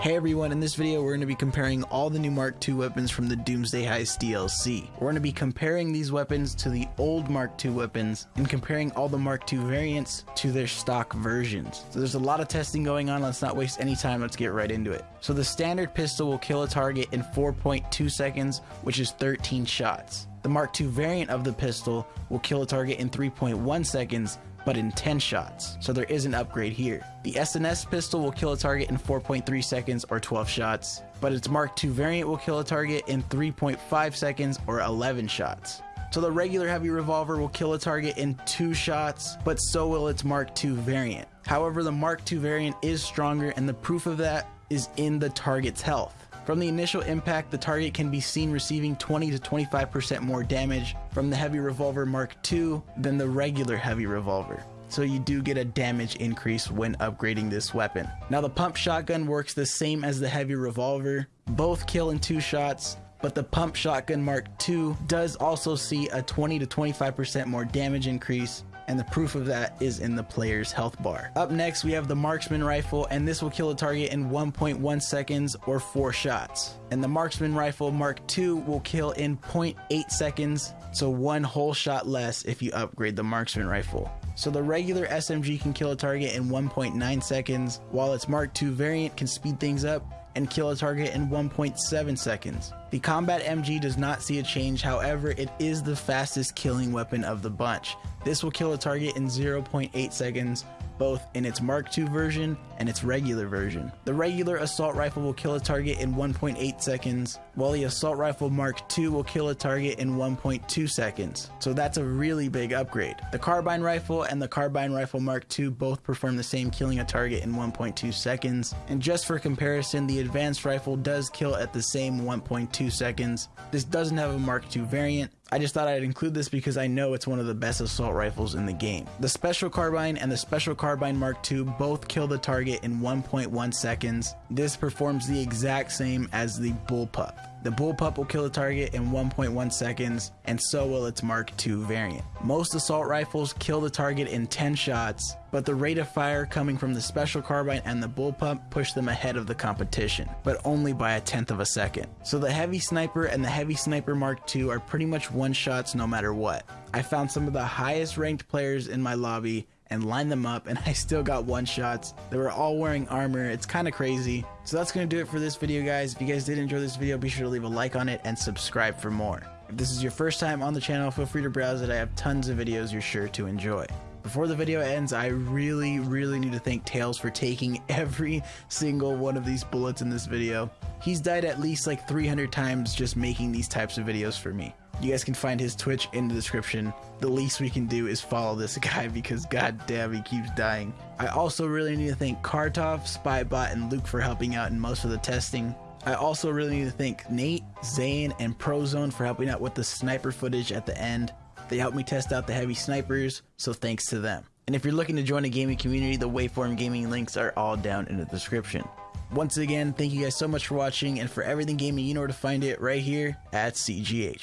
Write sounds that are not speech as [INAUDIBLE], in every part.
Hey everyone, in this video we're going to be comparing all the new Mark II weapons from the Doomsday Heist DLC. We're going to be comparing these weapons to the old Mark II weapons and comparing all the Mark II variants to their stock versions. So there's a lot of testing going on, let's not waste any time, let's get right into it. So the standard pistol will kill a target in 4.2 seconds, which is 13 shots. The Mark II variant of the pistol will kill a target in 3.1 seconds, but in 10 shots, so there is an upgrade here. The SNS pistol will kill a target in 4.3 seconds or 12 shots, but its Mark II variant will kill a target in 3.5 seconds or 11 shots. So the regular heavy revolver will kill a target in 2 shots, but so will its Mark II variant. However, the Mark II variant is stronger and the proof of that is in the target's health. From the initial impact, the target can be seen receiving 20 to 25% more damage from the heavy revolver Mark II than the regular heavy revolver. So you do get a damage increase when upgrading this weapon. Now the pump shotgun works the same as the heavy revolver. Both kill in two shots, but the pump shotgun Mark II does also see a 20 to 25% more damage increase and the proof of that is in the player's health bar. Up next, we have the marksman rifle, and this will kill a target in 1.1 seconds or 4 shots. And the marksman rifle Mark II will kill in 0.8 seconds, so one whole shot less if you upgrade the marksman rifle. So the regular SMG can kill a target in 1.9 seconds, while its Mark II variant can speed things up and kill a target in 1.7 seconds. The Combat MG does not see a change, however, it is the fastest killing weapon of the bunch. This will kill a target in 0.8 seconds, both in its Mark II version and its regular version. The regular assault rifle will kill a target in 1.8 seconds, while the assault rifle Mark II will kill a target in 1.2 seconds. So that's a really big upgrade. The carbine rifle and the carbine rifle Mark II both perform the same killing a target in 1.2 seconds. And just for comparison, the advanced rifle does kill at the same 1.2 seconds. This doesn't have a Mark II variant, I just thought I'd include this because I know it's one of the best assault rifles in the game. The Special Carbine and the Special Carbine Mark II both kill the target in 1.1 seconds. This performs the exact same as the Bullpup. The Bullpup will kill a target in 1.1 seconds, and so will its Mark II variant. Most assault rifles kill the target in 10 shots, but the rate of fire coming from the Special Carbine and the Bullpup push them ahead of the competition, but only by a tenth of a second. So the Heavy Sniper and the Heavy Sniper Mark II are pretty much one shots no matter what. I found some of the highest ranked players in my lobby and lined them up and [LAUGHS] I still got one shots. They were all wearing armor. It's kind of crazy. So that's to do it for this video guys. If you guys did enjoy this video, be sure to leave a like on it and subscribe for more. If this is your first time on the channel, feel free to browse it. I have tons of videos you're sure to enjoy. Before the video ends, I really, really need to thank Tails for taking [LAUGHS] every single one of these bullets in this video. He's died at least like 300 times just making these types of videos for me. You guys can find his Twitch in the description. The least we can do is follow this [LAUGHS] guy because god damn he keeps dying. I also really need to thank Kartov, Spybot, and Luke for helping out in most of the testing. I also really need to thank Nate, Zane, and Prozone for helping out with the sniper footage at the end. They helped me test out the heavy snipers, so thanks to them. And if you're looking to join a gaming community, the Waveform Gaming links are all down in the description. Once again, thank you guys so much for watching, and for everything gaming, you know where to find it right here at CGH.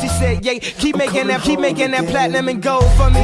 She said, yeah, keep making that, keep making that platinum and gold for me.